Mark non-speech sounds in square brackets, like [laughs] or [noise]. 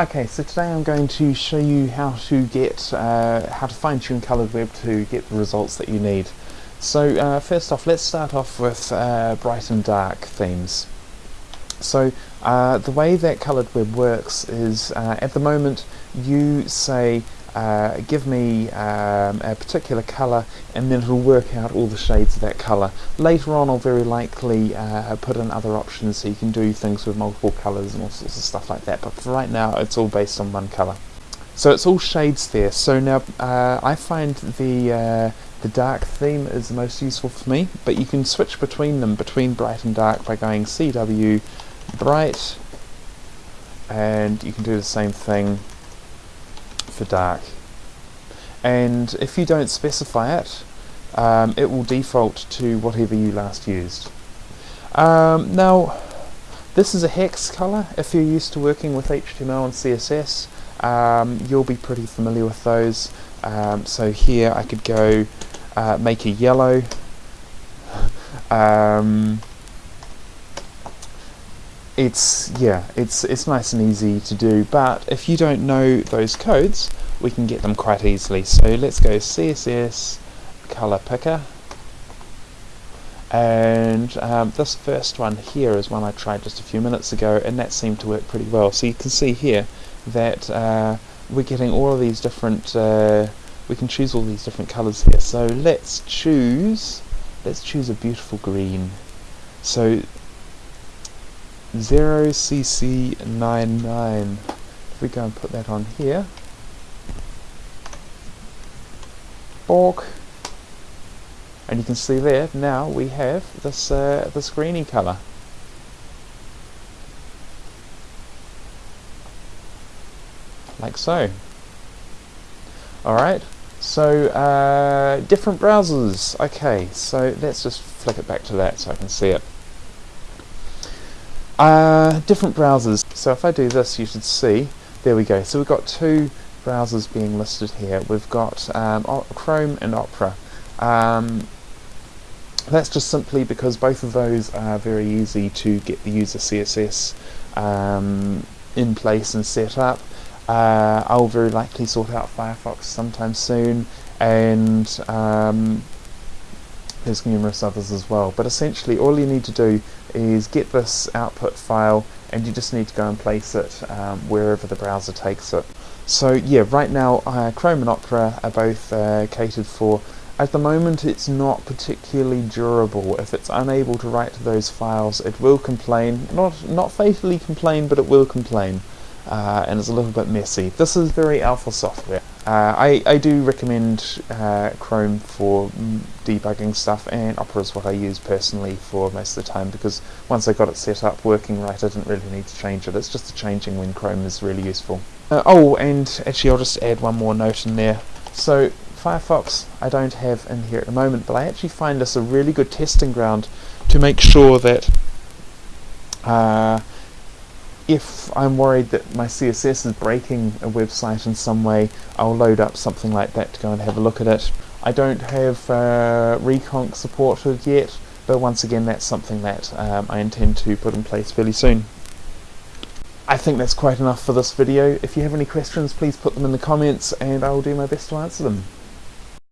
Okay, so today I'm going to show you how to get, uh, how to fine-tune Coloured Web to get the results that you need. So uh, first off, let's start off with uh, bright and dark themes. So uh, the way that Coloured Web works is, uh, at the moment, you say uh, give me um, a particular colour and then it'll work out all the shades of that colour. Later on I'll very likely uh, put in other options so you can do things with multiple colours and all sorts of stuff like that but for right now it's all based on one colour. So it's all shades there. So now uh, I find the uh, the dark theme is the most useful for me but you can switch between them, between bright and dark by going CW bright and you can do the same thing for dark. And if you don't specify it um, it will default to whatever you last used. Um, now this is a hex color. If you're used to working with HTML and CSS um, you'll be pretty familiar with those. Um, so here I could go uh, make a yellow. [laughs] Um, it's yeah it's it's nice and easy to do but if you don't know those codes we can get them quite easily. So let's go CSS color picker. And um, this first one here is one I tried just a few minutes ago and that seemed to work pretty well. So you can see here that uh, we're getting all of these different uh, we can choose all these different colors here. So let's choose let's choose a beautiful green. So 0cc99 if we go and put that on here. Bork and you can see there now we have this uh, this greeny color like so. Alright so uh, different browsers. Okay so let's just flick it back to that so I can see it uh, different browsers. So if I do this, you should see, there we go. So we've got two browsers being listed here. We've got um, Chrome and Opera. Um, that's just simply because both of those are very easy to get the user CSS um, in place and set up. Uh, I'll very likely sort out Firefox sometime soon and um, there's numerous others as well. But essentially all you need to do is get this output file and you just need to go and place it um, wherever the browser takes it. So yeah, right now uh, Chrome and Opera are both uh, catered for. At the moment it's not particularly durable. If it's unable to write to those files it will complain. Not, not fatally complain, but it will complain. Uh, and it's a little bit messy. This is very alpha software. Uh, I, I do recommend uh, Chrome for debugging stuff and Opera is what I use personally for most of the time because once I got it set up working right I didn't really need to change it. It's just the changing when Chrome is really useful. Uh, oh and actually I'll just add one more note in there. So Firefox I don't have in here at the moment but I actually find this a really good testing ground to make sure that uh, if I'm worried that my CSS is breaking a website in some way, I'll load up something like that to go and have a look at it. I don't have uh, Rekonq supported yet, but once again that's something that um, I intend to put in place fairly soon. I think that's quite enough for this video. If you have any questions, please put them in the comments and I will do my best to answer them.